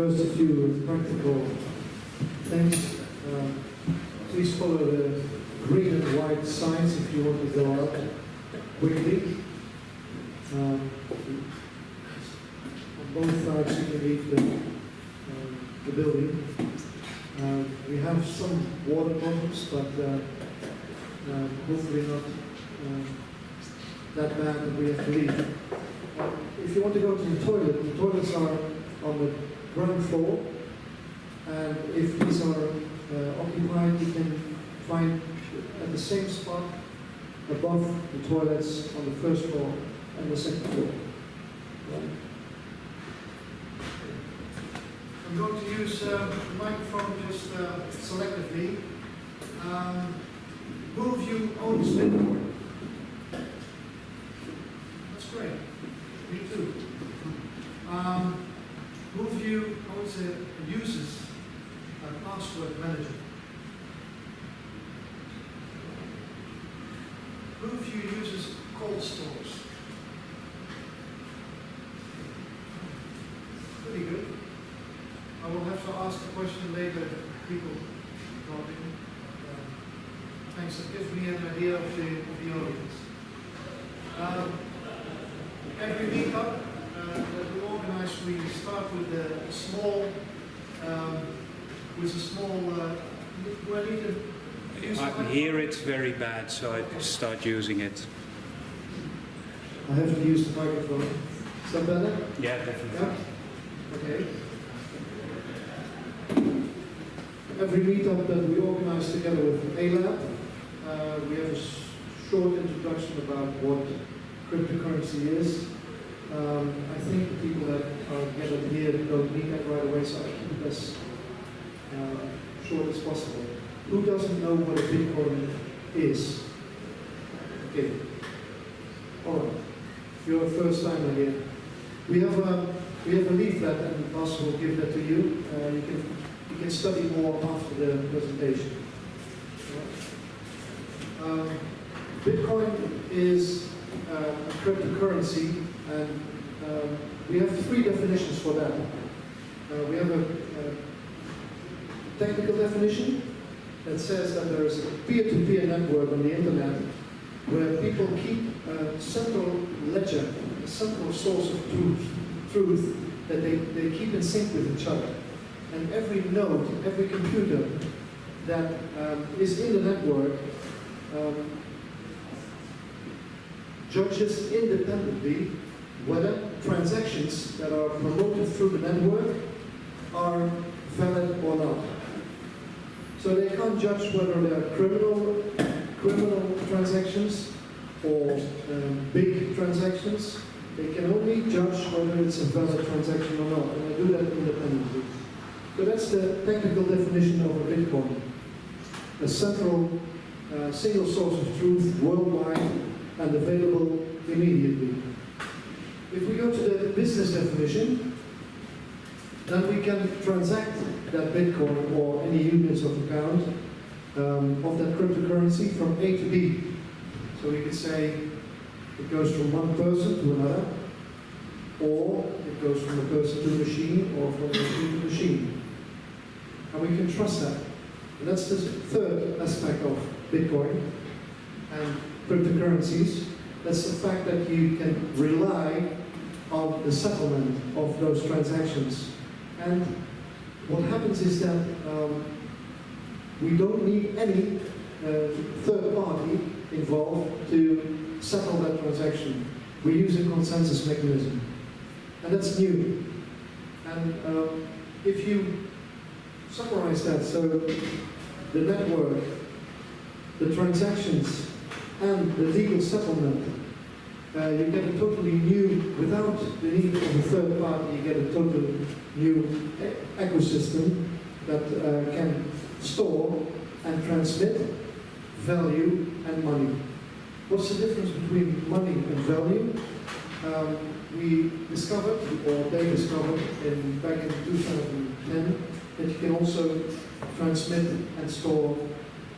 First, a few practical things. Um, please follow the green and white signs if you want to go out quickly. Um, on both sides you can leave the, um, the building. Um, we have some water problems, but uh, hopefully not that bad that we have to leave. Uh, if you want to go to the toilet, the toilets are on the ground floor, and if these are uh, occupied, you can find at the same spot above the toilets on the first floor and the second floor. Right. I'm going to use uh, the microphone just uh, selectively. Um, move you owns Bitcoin. That's great. Me too. Um, move you owns a uses a password manager. Blueview uses cold stores. Pretty good. I will have to ask the question later, people talking. Um, thanks, that gives me an idea of the, of the audience. Um, every meetup uh, that we organize, we start with a small, um, with a small, uh, do I need to use the I microphone? hear it very bad, so I start using it. I have to use the microphone. Is that better? Yeah, definitely. Yeah? Okay. Every meetup that we organize together with ALAB, uh, we have a short introduction about what cryptocurrency is. Um, I think the people that are gathered here don't need that right away, so I keep it as uh, short as possible. Who doesn't know what a Bitcoin is? Okay. All right. You're a first timer here. We have a we have a leaflet, and Bas will give that to you. Uh, you can you can study more after the presentation. Um, Bitcoin is uh, a cryptocurrency, and um, we have three definitions for that. Uh, we have a, a technical definition that says that there is a peer-to-peer network on the internet where people keep a central ledger, a central source of truth, truth that they, they keep in sync with each other. And every node, every computer that um, is in the network um, judges independently whether transactions that are promoted through the network are valid or not. So they can't judge whether they're criminal, criminal transactions or um, big transactions. They can only judge whether it's a valid transaction or not, and they do that independently. So that's the technical definition of a Bitcoin. A central uh, single source of truth worldwide and available immediately. If we go to the business definition, then we can transact that Bitcoin or any units of account um, of that cryptocurrency from A to B. So we could say it goes from one person to another, or it goes from a person to a machine, or from a machine to a machine. And we can trust that. And that's the third aspect of Bitcoin and cryptocurrencies. That's the fact that you can rely on the settlement of those transactions. And what happens is that um, we don't need any uh, third party involved to settle that transaction. We use a consensus mechanism. And that's new. And um, if you summarize that, so the network, the transactions, and the legal settlement, uh, you get a totally new, without the need of a third party, you get a totally new e- ecosystem that uh, can store and transmit value and money. What's the difference between money and value? Um, we discovered, or they discovered in, back in 2010, that you can also transmit and store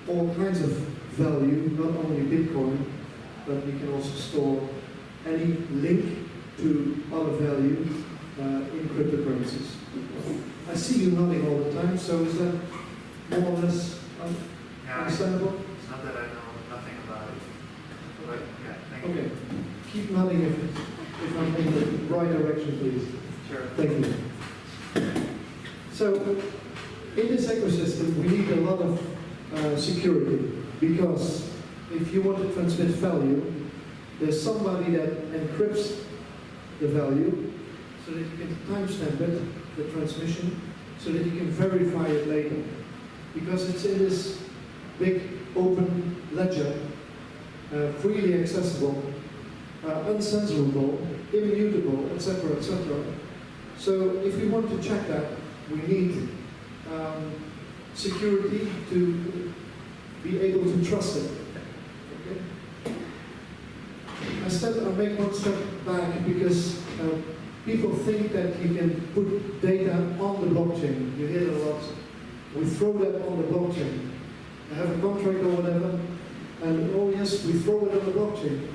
all kinds of value, not only Bitcoin, but you can also store any link to other value uh, in cryptocurrencies. I see you nodding all the time, so is that more or less un- understandable? it's not that I know nothing about it, but yeah, thank you. Okay, keep nodding if, if I'm in the right direction, please. Sure. Thank you. So, in this ecosystem, we need a lot of uh, security because if you want to transmit value, there's somebody that encrypts the value so that you can timestamp it, the transmission, so that you can verify it later. Because it's in this big open ledger, uh, freely accessible, uh, uncensorable, immutable, etc., etc. So if we want to check that, we need um, security to be able to trust it. Okay? I step, I make one step back because uh, people think that you can put data on the blockchain. You hear it a lot. We throw that on the blockchain. I have a contract or whatever, and oh yes, we throw it on the blockchain.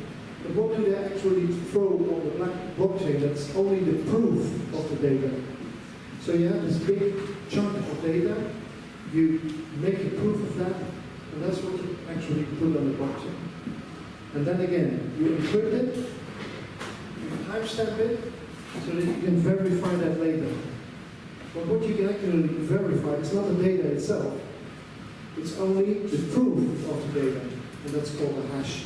But what do they actually throw on the blockchain? That's only the proof of the data. So you have this big chunk of data, you make a proof of that, and that's what you actually put on the blockchain. And then again, you encrypt it, you timestamp it, so that you can verify that later. But what you can actually verify is not the data itself, it's only the proof of the data, and that's called a hash.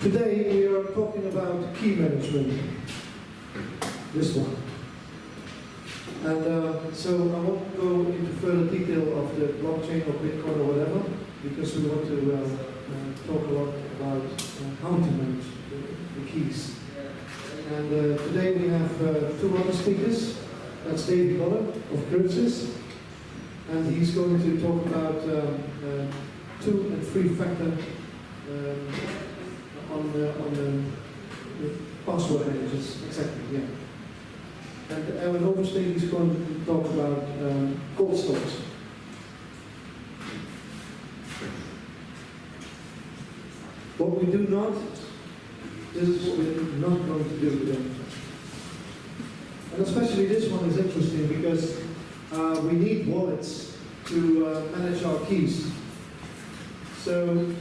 Today we are talking about key management. This one. And uh, so I won't go into further detail of the blockchain or Bitcoin or whatever, because we want to uh, talk a lot about uh, how to manage the, the keys. And uh, today we have uh, two other speakers. That's David Goller of Crypsis, and he's going to talk about um, uh, two and three factor um, on the, on the, the password managers. Exactly, yeah. And Erwin Oversteen is going to talk about um, cold stores. What we do not, this is what we're not going to do with them. And especially this one is interesting because uh, we need wallets to uh, manage our keys. So,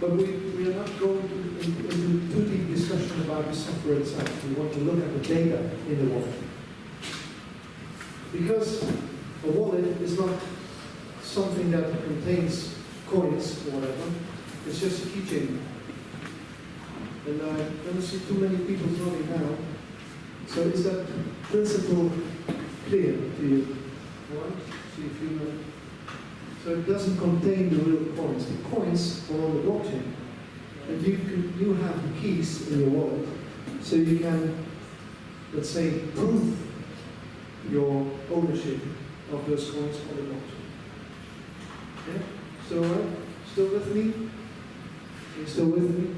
but we, we are not going to, in- into too deep discussion about the software itself. We want to look at the data in the wallet. Because a wallet is not something that contains coins or whatever, it's just a keychain. And uh, I don't see too many people nodding now. So is that principle clear to you? See if you know. So it doesn't contain the real coins. The coins are on the blockchain. And you can, you have the keys in your wallet. So you can, let's say, prove your ownership of those coins on the blockchain. Yeah? So, uh, still with me? You still with me?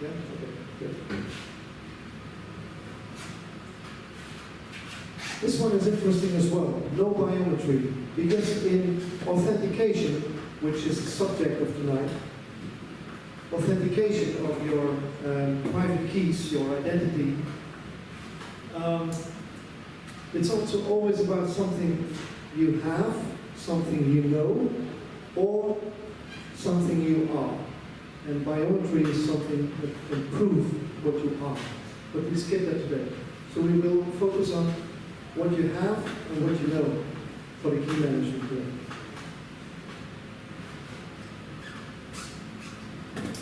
Yeah? Okay, good. This one is interesting as well, no biometry, because in authentication, which is the subject of tonight, authentication of your um, private keys, your identity, um, it's also always about something you have, something you know, or something you are. And biometry is something that can prove what you are. But we skip that today. So we will focus on what you have and what you know for the key management today.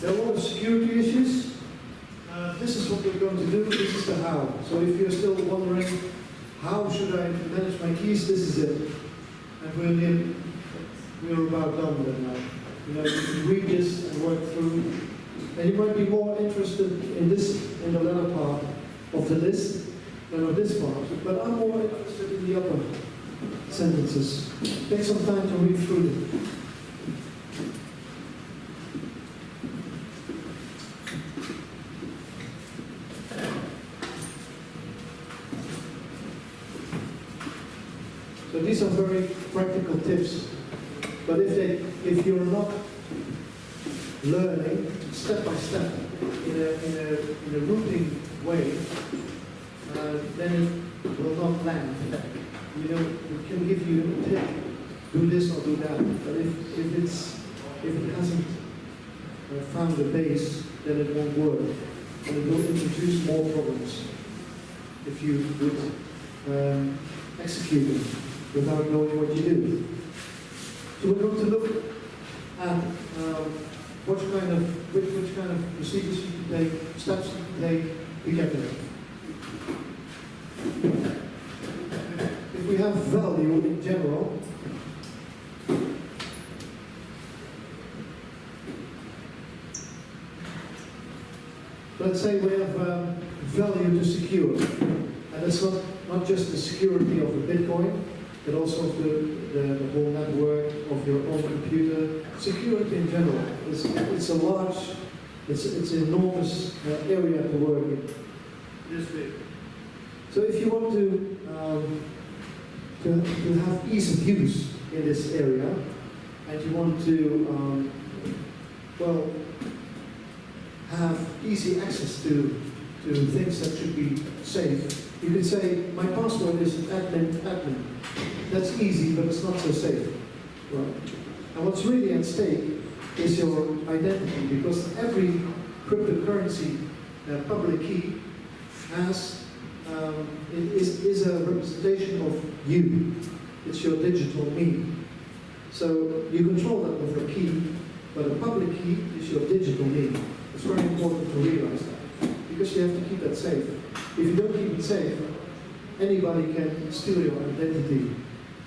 There are a lot of security issues. Uh, this is what we're going to do. This is the how. So if you're still wondering, how should I manage my keys? This is it. And we're near, we're about done with it now. You know, read this and work through. And you might be more interested in this, in the latter part of the list than of this part. But I'm more interested in the upper sentences. Take some time to read through them. So these are very practical tips. But if they, if you're not learning step by step in a, in a, in a routing way, uh, then it will not land. You know, it can give you a tip, do this or do that, but if, if it's, if it hasn't a base, then it won't work. And it will introduce more problems if you would um, execute it without knowing what you do. So we're going to look at um, what kind of, which, which kind of procedures you can take, steps you can take to get there. If we have value in general, let's say we have um, value to secure, and it's not, not just the security of the Bitcoin, but also of the, the, the whole network of your own computer. Security in general, it's, it's a large, it's, it's an enormous uh, area to work in. This big. So if you want to, um, to, to have ease of use in this area, and you want to, um, well, have easy access to, to things that should be safe, you can say, my password is admin, admin. That's easy, but it's not so safe. Right? And what's really at stake is your identity, because every cryptocurrency uh, public key has um, is, is a representation of you. It's your digital me. So you control that with a key, but a public key is your digital me. It's very important to realize that because you have to keep that safe. If you don't keep it safe, anybody can steal your identity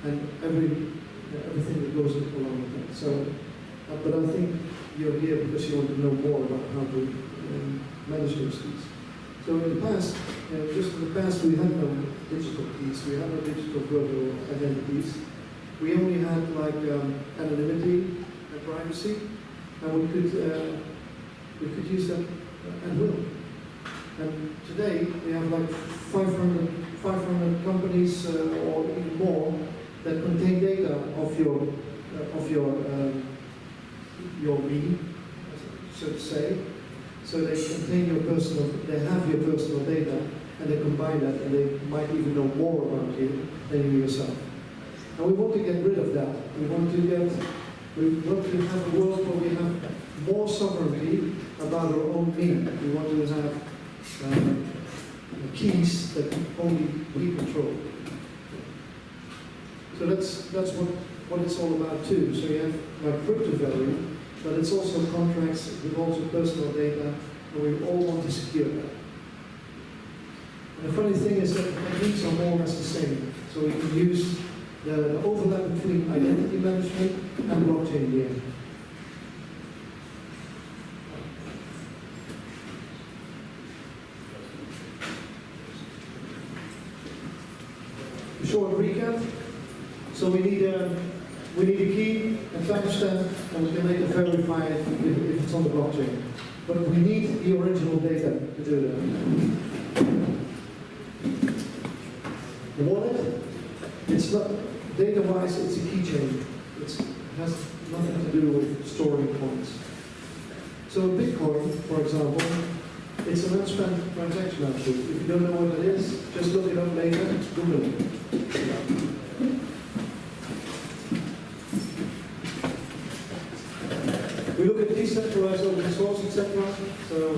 and every everything that goes along with that. So, uh, but I think you're here because you want to know more about how to um, manage those keys. So in the past, uh, just in the past, we had no digital keys. We had no digital virtual identities. We only had like um, anonymity and privacy, and we could uh, we could use that at will. And today we have like 500, 500 companies uh, or even more that contain data of your uh, of your um, your me, so to say. So they contain your personal, they have your personal data, and they combine that, and they might even know more about you than you yourself. And we want to get rid of that. We want to get, we want to have a world where we have more sovereignty about our own me. We want to have um, keys that only we control. So that's that's what what it's all about too. So you have like crypto value, but it's also contracts with also personal data, and we all want to secure that. And the funny thing is that the techniques are more or less the same. So we can use the, the overlap between identity management and blockchain in Short recap. So we need a we need a key, a timestamp, and we can later verify it if, if it's on the blockchain. But we need the original data to do that. The wallet, it's not, data-wise, it's a keychain. It has nothing to do with storing coins. So Bitcoin, for example, it's an unspent transaction output. If you don't know what it is, just look it up later, Google it. We look at decentralized open source, etc. So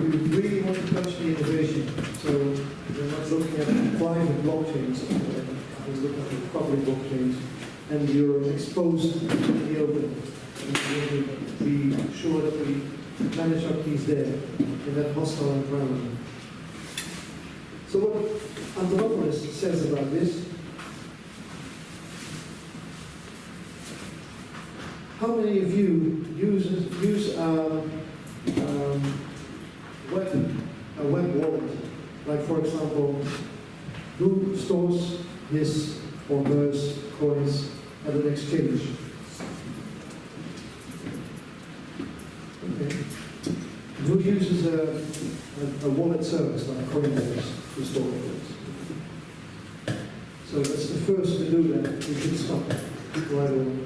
we really want to touch the innovation. So we're not looking at private blockchains, we're looking at public blockchains, and you're exposed to the open. And we want to be sure that we manage our keys there in that hostile environment. So what Antonopoulos says about this How many of you use use um, um, web a web wallet? Like for example, who stores his or hers coins at an exchange? Okay. Who uses a, a, a wallet service like Coinbase to store coins? So that's the first to do that. We should stop right away.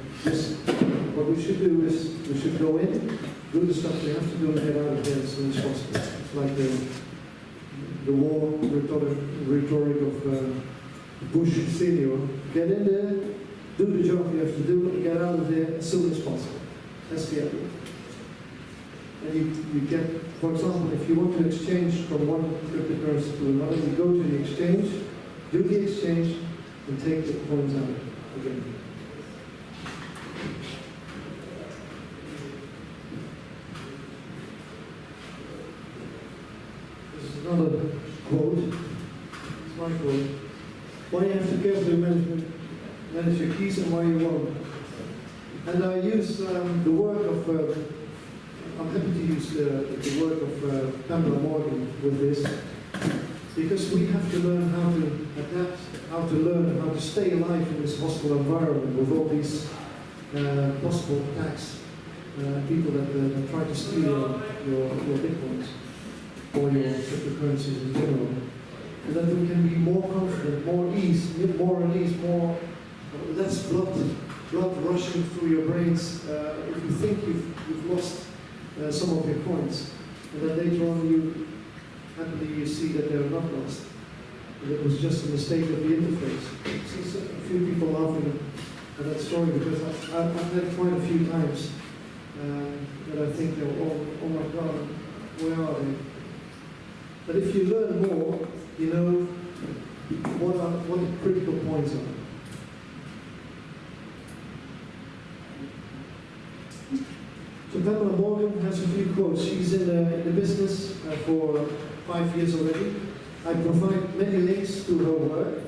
What we should do is we should go in, do the stuff they have to do and get out of there as soon as possible. It's like the, the war rhetoric, rhetoric of uh, Bush senior. Get in there, do the job you have to do, and get out of there as soon as possible. That's the idea. And you, you get, for example, if you want to exchange from one cryptocurrency to another, you go to the exchange, do the exchange, and take the coins out again. This is another quote. It's my quote. Why you have to carefully manage, manage your keys and why you won't. And I use um, the work of, uh, I'm happy to use the, the work of uh, Pamela Morgan with this, because we have to learn how to adapt, how to learn how to stay alive in this hostile environment with all these uh, possible attacks, uh, people that, uh, that try to steal your, your, your bitcoins or your cryptocurrencies in general. And that we can be more confident, more at ease, more at ease, more, less blood, blood rushing through your brains uh, if you think you've, you've lost uh, some of your coins. And then later on you, happily you see that they're not lost. And it was just a mistake of the interface. I so- a few people laughing at that story because I've, I've I've had it quite a few times um, that I think, oh, oh my God, where are they? But if you learn more, you know what are what the critical points are. So Pamela Morgan has a few quotes. She's in the, in the business uh, for five years already. I provide many links to her work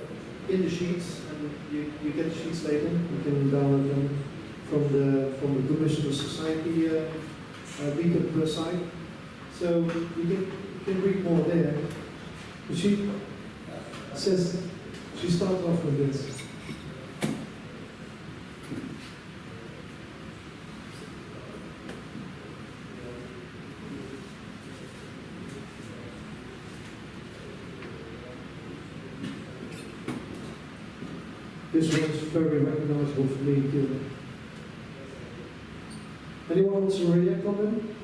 in the sheets, and you, you get the sheets later. You can download them from the from the Commissioner Society uh, uh, site. So you can, you can read more there. But she says, she starts off with this. One's very recognizable for me. Anyone wants to react on them?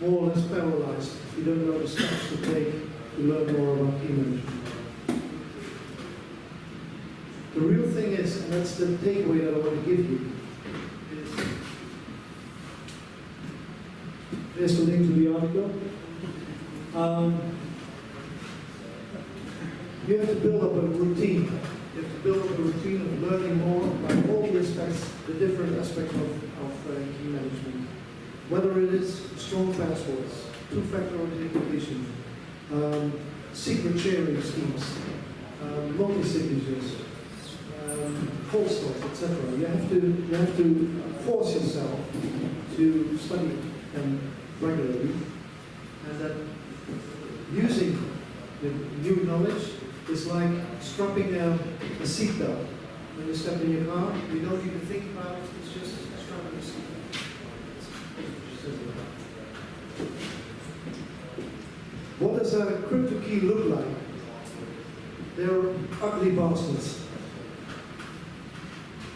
more or less paralyzed if you don't know the steps to take to learn more about key management. The real thing the takeaway that I want to give you, is there's the link to the article. Um, you have to build up a routine. You have to build up a routine of learning more about all the aspects, the different aspects of, of uh, key management whether it is strong passwords, two-factor authentication, um, secret sharing schemes, um, multi-signatures, stop, etc. You have to you have to force yourself to study them regularly, and that using the new knowledge is like strapping a, a seatbelt. When you step in your car, you don't even think about it. It's just strapping a seatbelt. What does a crypto key look like? They're ugly bastards.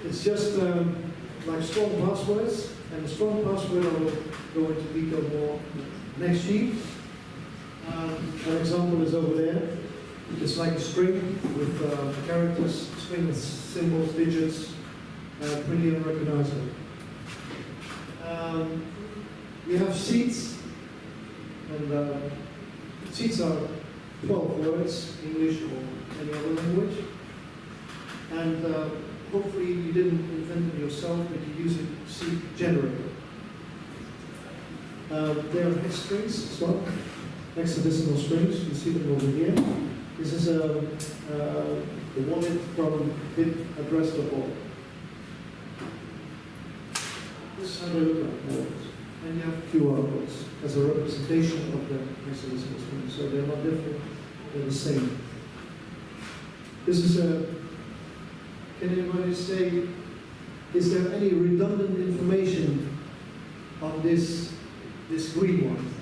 It's just um, like strong passwords, and the strong password I will go into detail more next sheet. Um, an example is over there. It's like a string with uh, characters, string with symbols, digits, uh, pretty unrecognizable. Um, we have seeds, and uh, seeds are 12 words, English or any other language. And uh, hopefully you didn't invent them yourself, but you use a seed generator. Uh, there are hex strings as well, hexadecimal strings, you see them over here. This is a, uh, the wallet from bitaddress.org. This is how they look like wallets. And you have QR codes as a representation of the hexadecimal string, so they're not different, they're the same. This is a, can anybody say, is there any redundant information on this, this green one?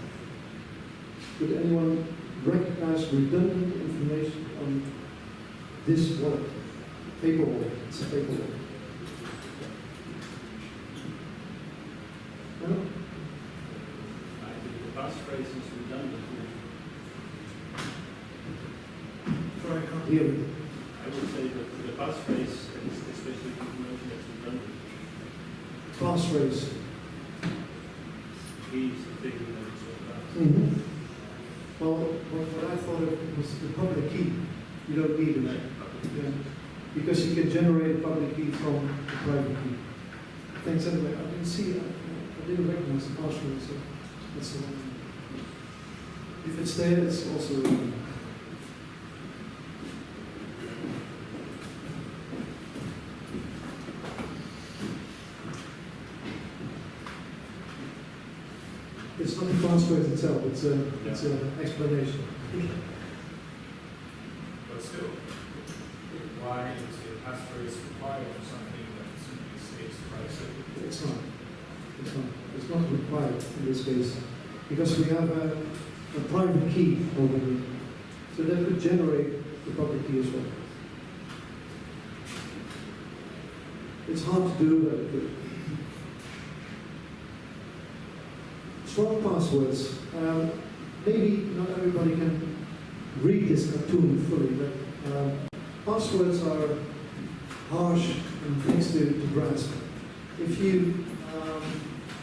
Could anyone recognize redundant information on this wallet? Paper wallet, it's a paper wallet. No? I think the passphrase is redundant. Sorry, I can't hear you. I would say that the passphrase is especially information that's redundant. Passphrase. He is the thing that it's all about. Mm-hmm. Well, what, what I thought of was the public key. You don't need it. Yeah. Because you can generate a public key from the private key. Thanks anyway. I didn't see, I, I didn't recognize the password, so that's the uh, one. If it's there, it's also. It's not the password itself, it's a, it's an explanation. But still, why is passphrase required for something that simply states privacy? It's not. It's not. It's not required in this case, because we have a, a private key here. So that could generate the public key as well. It's hard to do, but. Strong passwords. Um, maybe not everybody can read this cartoon fully, but um, passwords are harsh and things to, to grasp. If you um,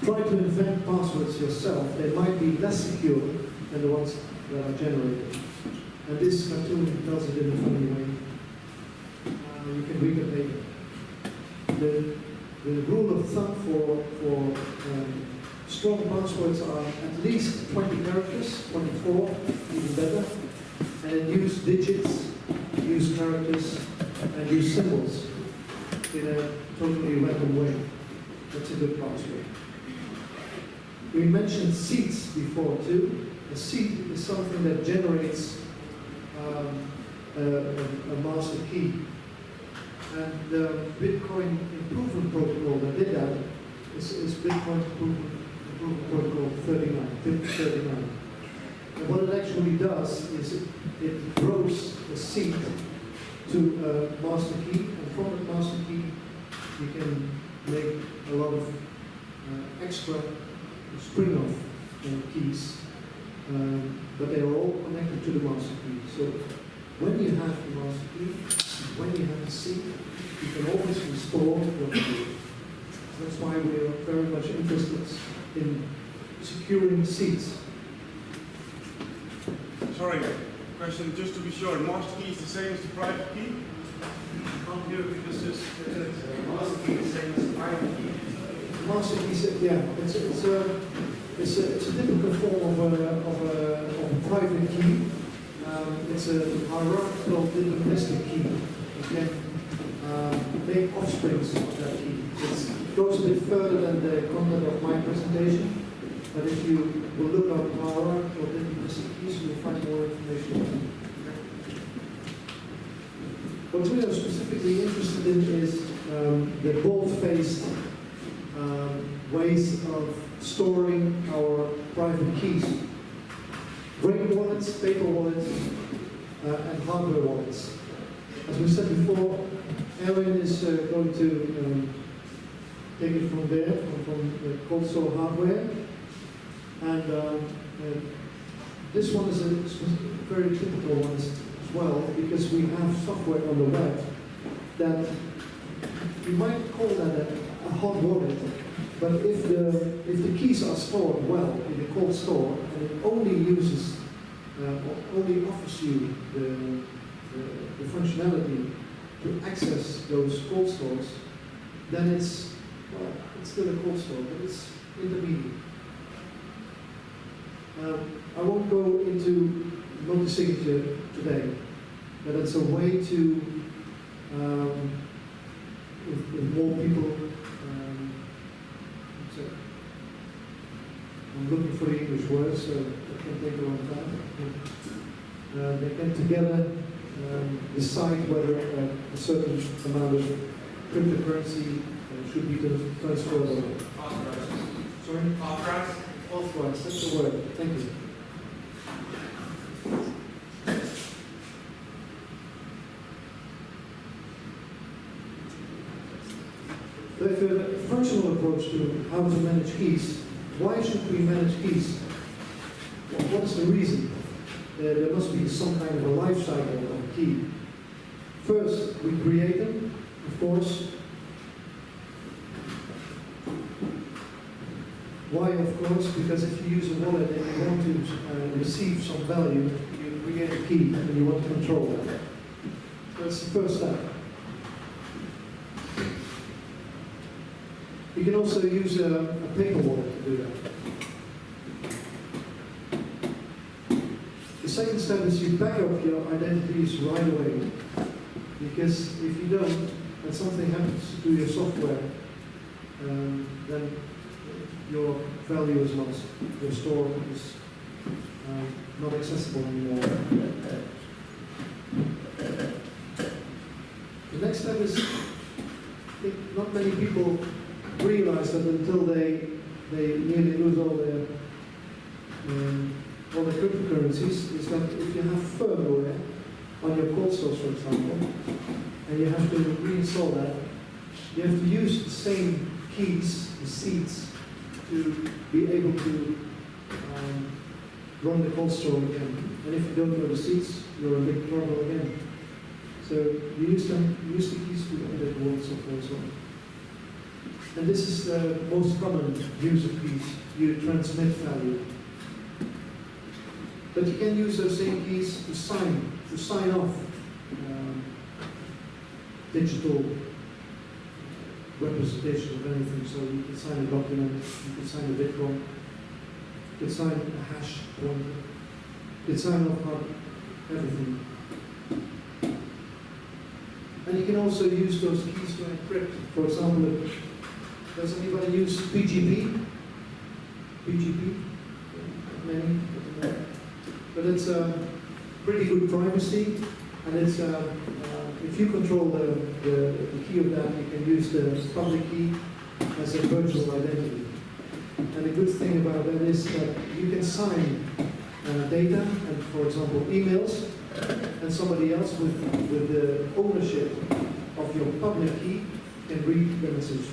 try to invent passwords yourself, they might be less secure than the ones that are generated. And this cartoon does it in a funny way. Uh, you can read it later. The, the rule of thumb for, for um, strong passwords are at least 20 characters, 24, even better. And use digits, use characters, and use symbols in a totally random way. That's a good password. We mentioned seeds before too. A seed is something that generates um, a, a, master key. And the Bitcoin Improvement Protocol that did that is, is Bitcoin Improvement, Improvement Protocol 39, 39. And what it actually does is it, it grows a seed to a master key, from that master key you can make a lot of uh, extra spring of uh, keys, um, but they are all connected to the master key. So when you have the master key, when you have the seed, you can always restore what you do. That's why we are very much interested in securing seeds. Sorry, question just to be sure, master key is the same as the private key? Because master key is- yeah, it's, it's a, it's a, it's a typical form of a, of a, of a private key. Um, it's a hierarchical deterministic key. Okay, um, they offsprings of that key. It goes a bit further than the content of my presentation, but if you will look up hierarchical deterministic keys, you'll find more information. What we are specifically interested in is um, the bold-faced um, ways of storing our private keys. Brain wallets, paper wallets, uh, and hardware wallets. As we said before, Aaron is uh, going to um, take it from there, from, from the cold store hardware. And um, uh, this one is a very typical one well, because we have software on the web that you might call that a, a hot wallet, but if the, if the keys are stored well in the cold store, and it only uses, uh, only offers you the, the, the functionality to access those cold stores, then it's, well, it's still a cold store, but it's intermediate. Um, I won't go into multi-signature today, but it's a way to, um, with, with more people, um, so I'm looking for the English word, so it can take a long time. Uh, they can together um, decide whether uh, a certain amount of cryptocurrency uh, should be transferred or not. Sorry? Authorized, that's the word, thank you. But a functional approach to how to manage keys, why should we manage keys? What is the reason? Uh, there must be some kind of a life cycle of a key. First, we create them, of course. Why, of course? Because if you use a wallet and you want to uh, receive some value, you create a key and you want to control that. That's the first step. You can also use a, a paper wallet to do that. The second step is you back up your identities right away. Because if you don't, and something happens to your software, um, then your value is lost. Your store is um, not accessible anymore. The next step is, I think not many people realize that until they they nearly lose all their um, all the cryptocurrencies is that if you have firmware on your cold stores, for example, and you have to reinstall that, you have to use the same keys, the seeds, to be able to um, run the cold store again. And if you don't know the seeds, you're in big trouble again. So you use them, use the keys to edit the world software as well. And this is the most common use of keys. You transmit value. But you can use those same keys to sign, to sign off um, digital representation of anything. So you can sign a document, you can sign a Bitcoin, you can sign a hash pointer, you can sign off everything. And you can also use those keys to encrypt. For example, does anybody use PGP? PGP? Many? But it's a pretty good privacy, and it's uh, uh, if you control the, the, the key of that, you can use the public key as a virtual identity. And the good thing about that is that you can sign uh, data, and for example, emails, and somebody else with, with the ownership of your public key can read the message.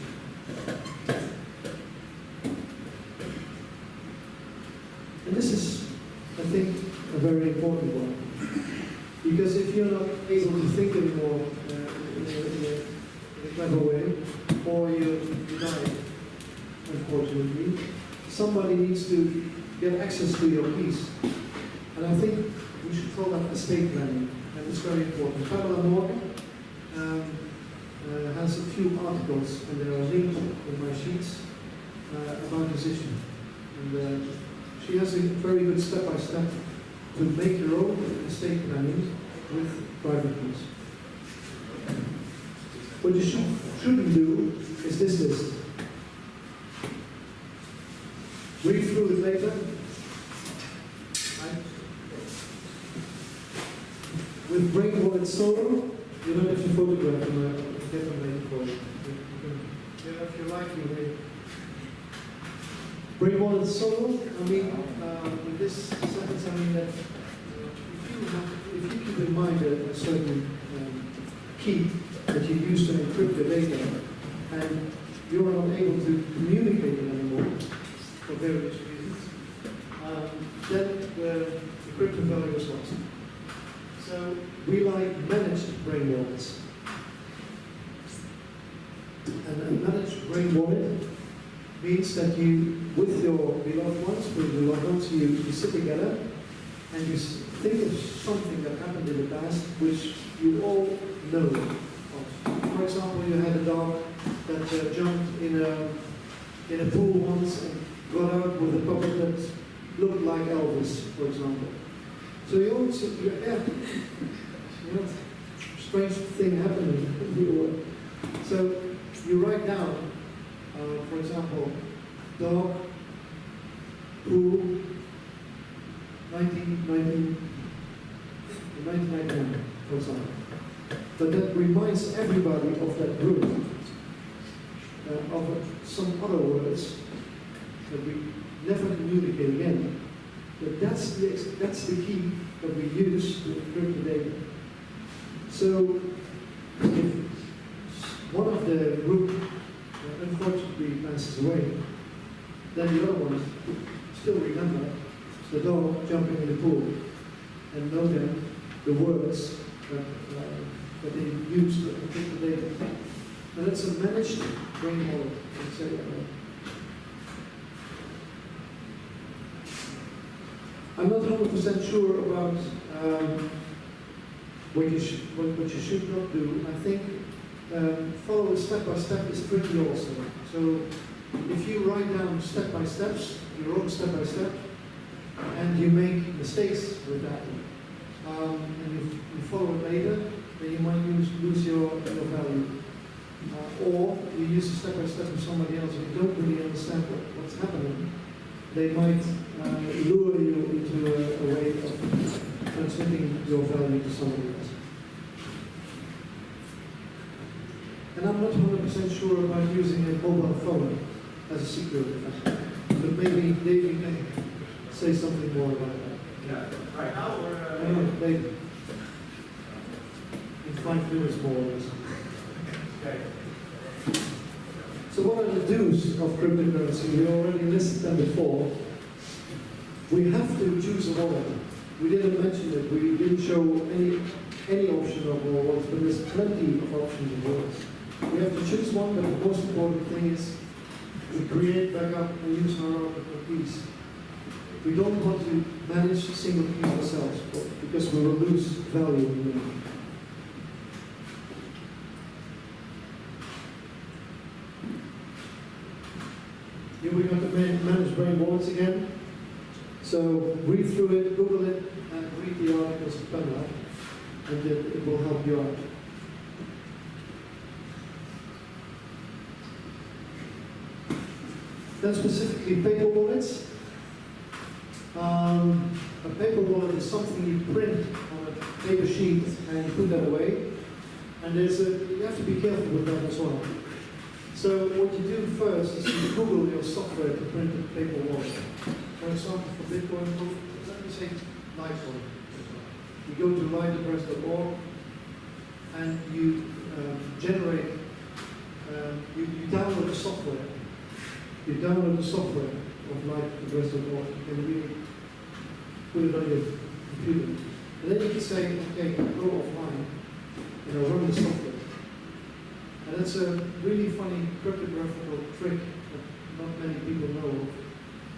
And this is, I think, a very important one. Because if you're not able to think anymore uh, in, a, in, a, clever way, or you, you die, unfortunately, somebody needs to get access to your piece. And I think we should call that estate planning, and it's very important. Pamela Morgan um, uh, has a few articles, and they are linked in my sheets, uh, about this issue. And uh, she has a very good step-by-step to make your own estate planning with private keys. What you should, shouldn't do is this list. Read through it later. Right? With Brain Wallet Solo, you don't have to photograph them, I can get them for you. You can- Yeah, if you like, you may. Brain Wallet Solo, I mean, uh, in this sentence, I mean that uh, if you, have, if you keep in mind a, a certain um, key that you use to encrypt the data, and you're not able to communicate it anymore for various reasons, um, then the, the crypto value is lost. So we like managed brain wallets. Managed brain wallet means that you, with your beloved ones, with your loved ones, you, you sit together and you think of something that happened in the past which you all know of. For example, you had a dog that uh, jumped in a, in a pool once and got out with a puppet that looked like Elvis, for example. So you always, you, yeah, you know, strange thing happening. You, uh, so you write down, uh, for example, dog, pool, 1990, 1991, for example. But that reminds everybody of that group, uh, of some other words that we never communicate again. But that's the, that's the key that we use to encrypt the data. So if one of the passes away, then the other ones still remember the dog jumping in the pool and know then the words that, uh, that they use to predict the data. And it's a managed let's say. I'm not 100% sure about um, what, you should, what, what you should not do. I think um, follow step by step is pretty also. So if you write down step by steps, your own step by step, and you make mistakes with that, um, and you, you follow it later, then you might lose, lose your, your value. Uh, or you use a step by step of somebody else and you don't really understand what, what's happening, they might uh, lure you into a, a way of transmitting your value to somebody else. And I'm not 100% sure about using a mobile phone as a secret, but maybe David can say something more about that. Yeah, right now we're, uh, don't know, maybe. In five minutes more or less. okay. So what are the do's of cryptocurrency? We already listed them before. We have to choose a wallet. We didn't mention it. We didn't show any any option of wallets, but there's plenty of options of wallets. We have to choose one, but the most important thing is we create backup and use our own keys. We don't want to manage single keys ourselves because we will lose value in them. Here we got the man- managed brain wallets again. So read through it, Google it, and read the articles of Pamela, and it, it will help you out. Specifically paper wallets. Um, a paper wallet is something you print on a paper sheet and you put that away. And there's a, you have to be careful with that as well. So what you do first is you Google your software to print a paper wallet. For example, for Bitcoin, let me say Litecoin. You go to liteaddress.org and you um, generate, um, you, you download the software. You download the software of liteaddress.org. You can really put it on your computer. And then you can say, okay, go offline, you know, run the software. And that's a really funny cryptographical trick that not many people know of.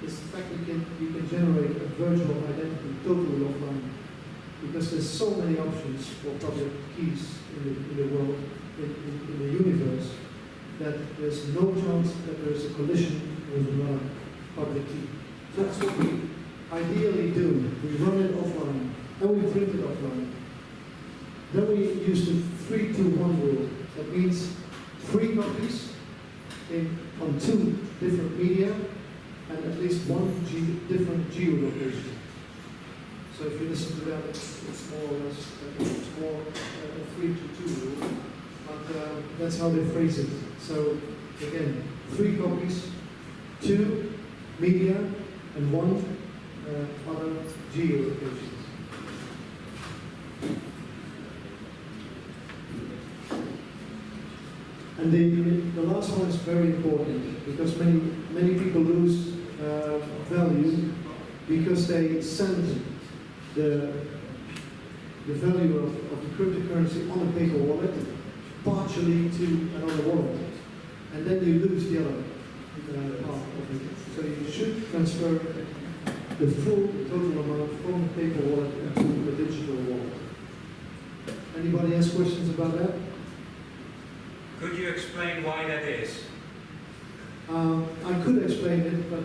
It's the fact that you can, you can generate a virtual identity totally offline. Because there's so many options for public keys in the, in the world, in, in, in the universe, that there's no chance that there's a collision with another public key. That's what we ideally do. We run it offline, and we print it offline. Then we use the 3-2-1 rule. That means three copies in, on two different media and at least one ge different geolocation. So if you listen to that, it's, more or less, it's more uh, a 3 to 2 rule. But uh, that's how they phrase it. So again, three copies, two media, and one uh, other geolocations. And the, the last one is very important because many, many people lose uh, value because they send the, the value of, of the cryptocurrency on a paper wallet partially to another wallet. And then you lose the other uh, part of it. So you should transfer the full total amount from the paper wallet into the digital wallet. Anybody has questions about that? Could you explain why that is? Um, I could explain it, but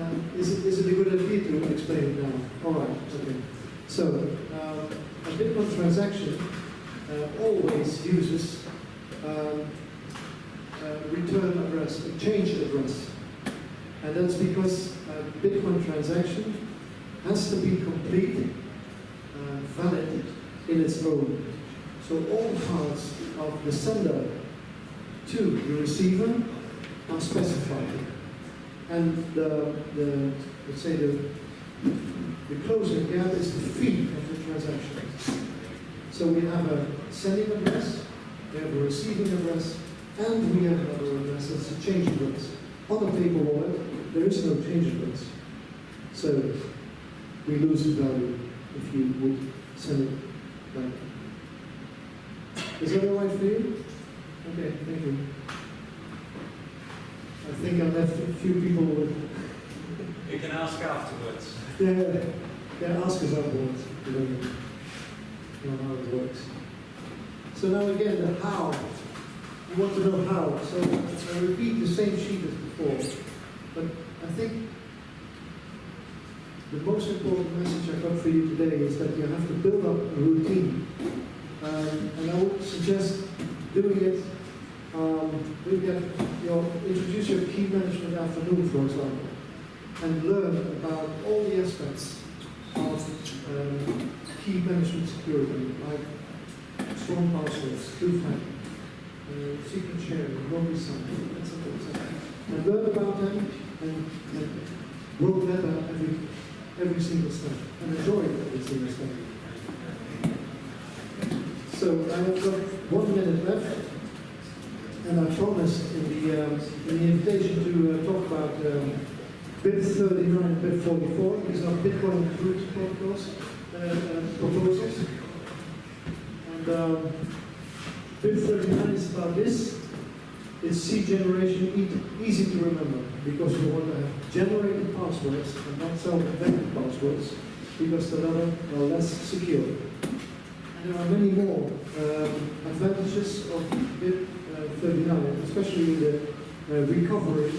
um, is, it, is it a good idea to explain it now? All right, okay. So, um, a Bitcoin transaction uh, always uses um, a return address, a change address. And that's because a Bitcoin transaction has to be complete, uh, valid in its own. So all parts of the sender to the receiver are specified. And the, the let's say the, the closing gap is the fee of the transaction. So we have a sending address, we have a receiving address, and we have another address that's a change address. On the paper wallet, there is no change address. So we lose the value if you would send it back. Is that all right for you? Okay, thank you. I think I left a few people with, You can ask afterwards. yeah, yeah, ask us afterwards. You know how it works. So now again, the how. You want to know how. So I repeat the same sheet as before. But I think the most important message I got for you today is that you have to build up a routine. Um, and I would suggest doing it, um, it, you know, introduce your key management afternoon, for example, and learn about all the aspects of um, key management security, like strong passwords, two-factor, uh, secret sharing, non-sign, etc., etc. And learn about them and, and better every, every single step and enjoy every single step. So I have got one minute left, and I promised in the, um, in the invitation to uh, talk about um, BIP 39 and BIP 44, these are Bitcoin root protocols, uh, uh, proposals. And um, BIP 39 is about this. It's C generation, easy to remember, because you want to have generated passwords and not self-invented passwords, because the latter are less secure. And there are many more um, advantages of BIP uh, 39, especially the uh, recovery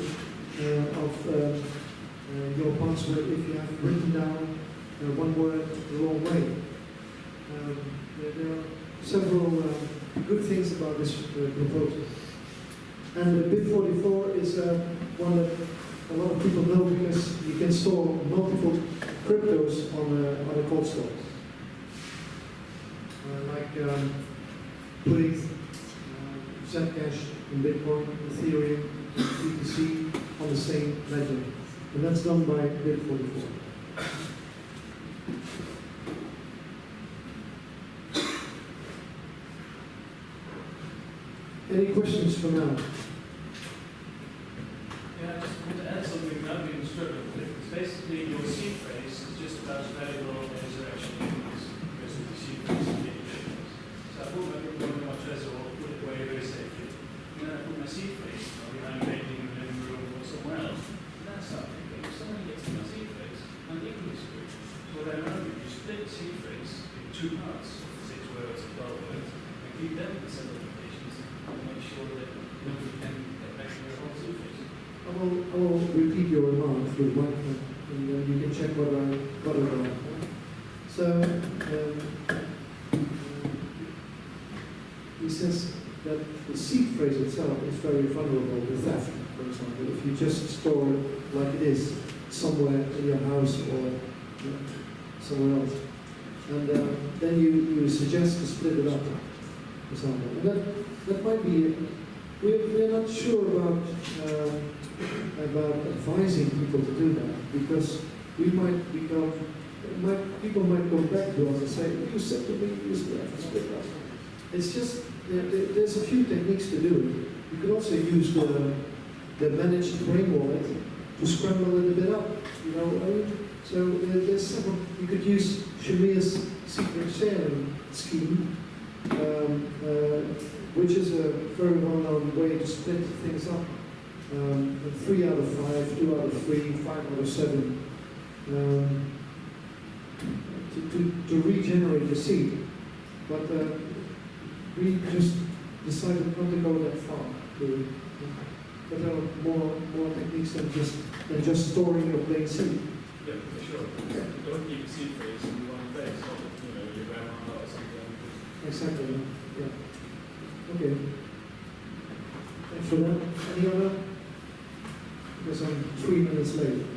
uh, of uh, uh, your password if you have written down uh, one word the wrong way. Um, there are several uh, good things about this uh, proposal. And the BIP 44 is uh, one that a lot of people know because you can store multiple cryptos on a, on a cold store. Uh, like um, putting Zcash in Bitcoin, Ethereum, BTC on the same ledger. And that's done by BIP44. Any questions for now? Yeah, I just want to add something without being struggling with it. It's basically your seed phrase is just about as valuable as it actually is, because of the seed phrase and the difference. So I put my Bitcoin in my Trezor, put it away very safely. And then I put my seed phrase you know, behind a painting in the living room or somewhere else. And that's something, if someone gets to my seed phrase, I'm equally screwed. So what I learned is you split the seed phrase in two parts, six words, twelve words, and keep them in separate locations and make sure that nobody can get back to their own seed phrase. I will, I will repeat your remark through the microphone, and uh, you can check what I got it right. So, um, he says that the seed phrase itself is very vulnerable to theft, for example. If you just store it like it is somewhere in your house or uh, somewhere else. And uh, then you, you suggest to split it up, or something. And that, that might be, we're, we're not sure about, uh, about advising people to do that, because we might become, might, people might come back to us and say, you said to me you used to split up. It's just, there, there- there's a few techniques to do it. You could also use the, the managed brain wallet to scramble a bit up, you know, I mean, so there- there's several, you could use Shamir's secret sharing scheme, um, uh, which is a very well-known way to split things up. Um, three out of five, two out of three, five out of seven, um, to, to, to regenerate the seed. But uh, we just decided not to go that far. To, but there are more, more techniques than just, than just storing your plain seed. Yeah, for sure. Don't keep phrase in one place, so, you know, your grandma or something. Exactly, yeah. Okay. Thanks for that. Any other? Because I'm three minutes late.